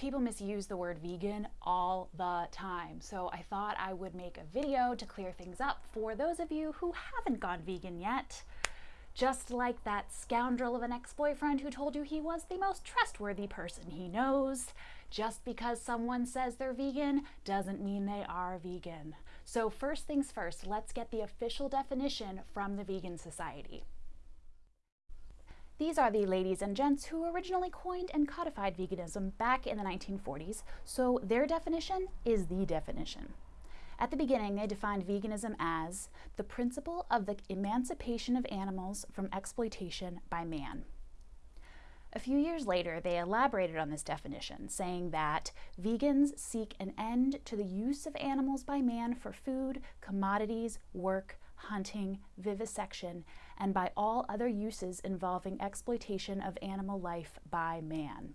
People misuse the word vegan all the time, so I thought I would make a video to clear things up for those of you who haven't gone vegan yet. Just like that scoundrel of an ex-boyfriend who told you he was the most trustworthy person he knows. Just because someone says they're vegan doesn't mean they are vegan. So first things first, let's get the official definition from the Vegan Society. These are the ladies and gents who originally coined and codified veganism back in the 1940s, so their definition is the definition. At the beginning, they defined veganism as the principle of the emancipation of animals from exploitation by man. A few years later, they elaborated on this definition, saying that vegans seek an end to the use of animals by man for food, commodities, work, hunting, vivisection, and by all other uses involving exploitation of animal life by man.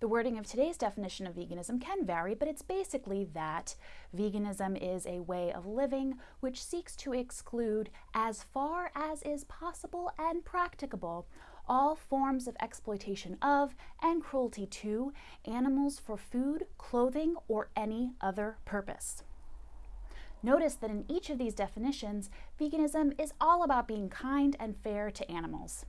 The wording of today's definition of veganism can vary, but it's basically that veganism is a way of living which seeks to exclude, as far as is possible and practicable, all forms of exploitation of and cruelty to animals for food, clothing, or any other purpose. Notice that in each of these definitions, veganism is all about being kind and fair to animals.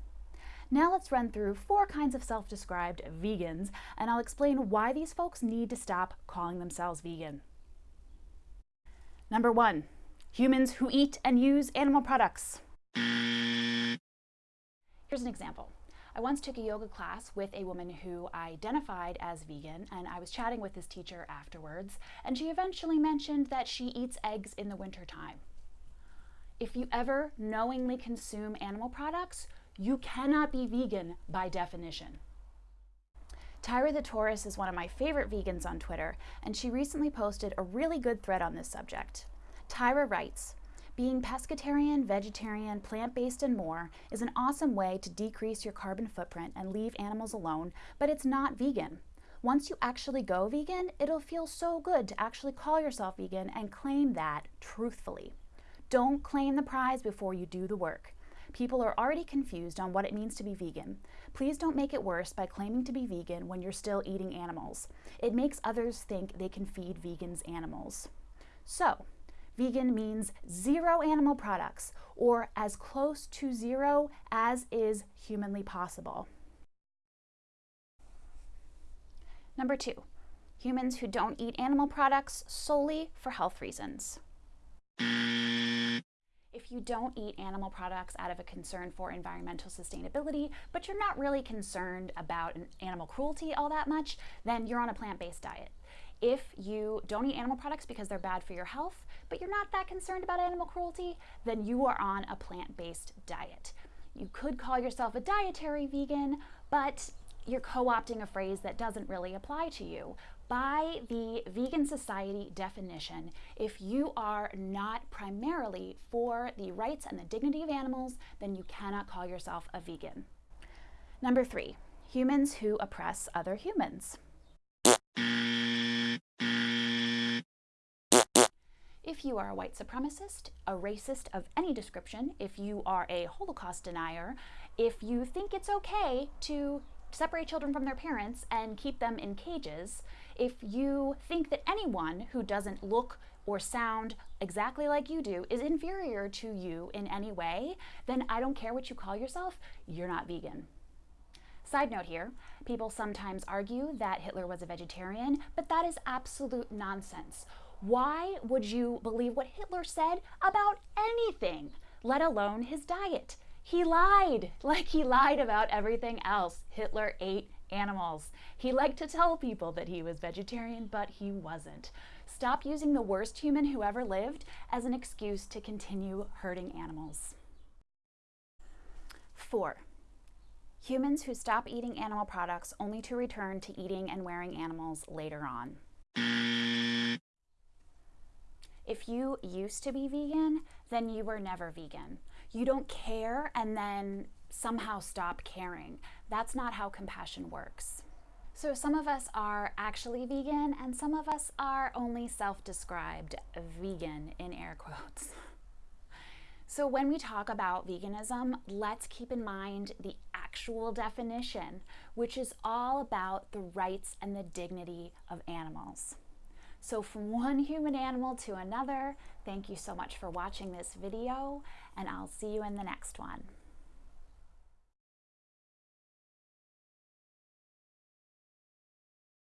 Now let's run through four kinds of self-described vegans, and I'll explain why these folks need to stop calling themselves vegan. Number one, humans who eat and use animal products. Here's an example. I once took a yoga class with a woman who identified as vegan, and I was chatting with this teacher afterwards, and she eventually mentioned that she eats eggs in the wintertime. If you ever knowingly consume animal products, you cannot be vegan by definition. Tyra the Taurus is one of my favorite vegans on Twitter, and she recently posted a really good thread on this subject. Tyra writes, being pescatarian, vegetarian, plant-based, and more is an awesome way to decrease your carbon footprint and leave animals alone, but it's not vegan. Once you actually go vegan, it'll feel so good to actually call yourself vegan and claim that truthfully. Don't claim the prize before you do the work. People are already confused on what it means to be vegan. Please don't make it worse by claiming to be vegan when you're still eating animals. It makes others think they can feed vegans animals. So, vegan means zero animal products, or as close to zero as is humanly possible. Number two, humans who don't eat animal products solely for health reasons. If you don't eat animal products out of a concern for environmental sustainability, but you're not really concerned about animal cruelty all that much, then you're on a plant-based diet. If you don't eat animal products because they're bad for your health, but you're not that concerned about animal cruelty, then you are on a plant-based diet. You could call yourself a dietary vegan, but you're co-opting a phrase that doesn't really apply to you by the Vegan Society definition, if you are not primarily for the rights and the dignity of animals, then you cannot call yourself a vegan. Number three, humans who oppress other humans. If you are a white supremacist, a racist of any description, if you are a Holocaust denier, if you think it's okay to separate children from their parents and keep them in cages, if you think that anyone who doesn't look or sound exactly like you do is inferior to you in any way, then I don't care what you call yourself, you're not vegan. Side note here, people sometimes argue that Hitler was a vegetarian, but that is absolute nonsense. Why would you believe what Hitler said about anything, let alone his diet? He lied, like he lied about everything else. Hitler ate animals. He liked to tell people that he was vegetarian, but he wasn't. Stop using the worst human who ever lived as an excuse to continue hurting animals. Four, humans who stop eating animal products only to return to eating and wearing animals later on. If you used to be vegan, then you were never vegan. You don't care and then somehow stop caring. That's not how compassion works. So some of us are actually vegan and some of us are only self-described vegan in air quotes. So when we talk about veganism, let's keep in mind the actual definition, which is all about the rights and the dignity of animals. So from one human animal to another, thank you so much for watching this video, and I'll see you in the next one.